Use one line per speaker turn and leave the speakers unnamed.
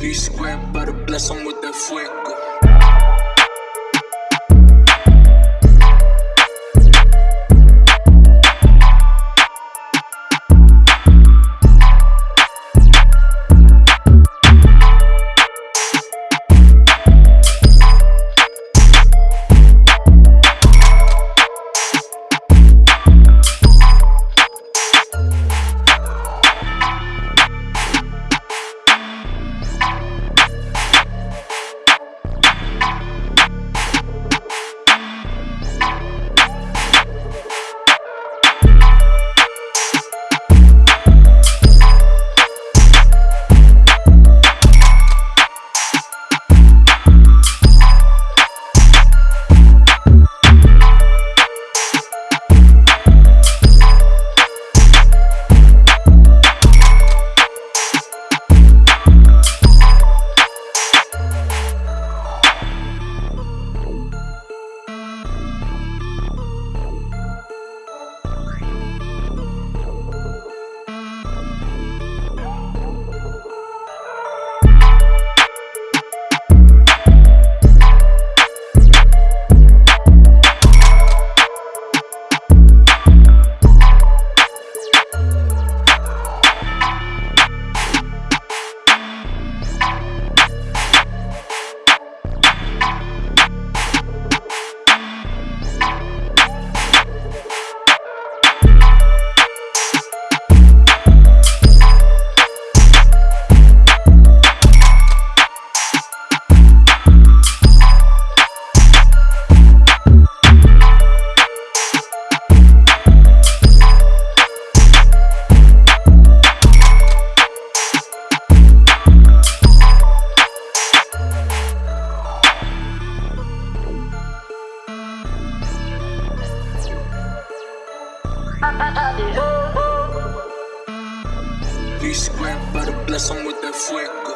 V square, better bless him with that fuego. V square, better bless him with that fuego.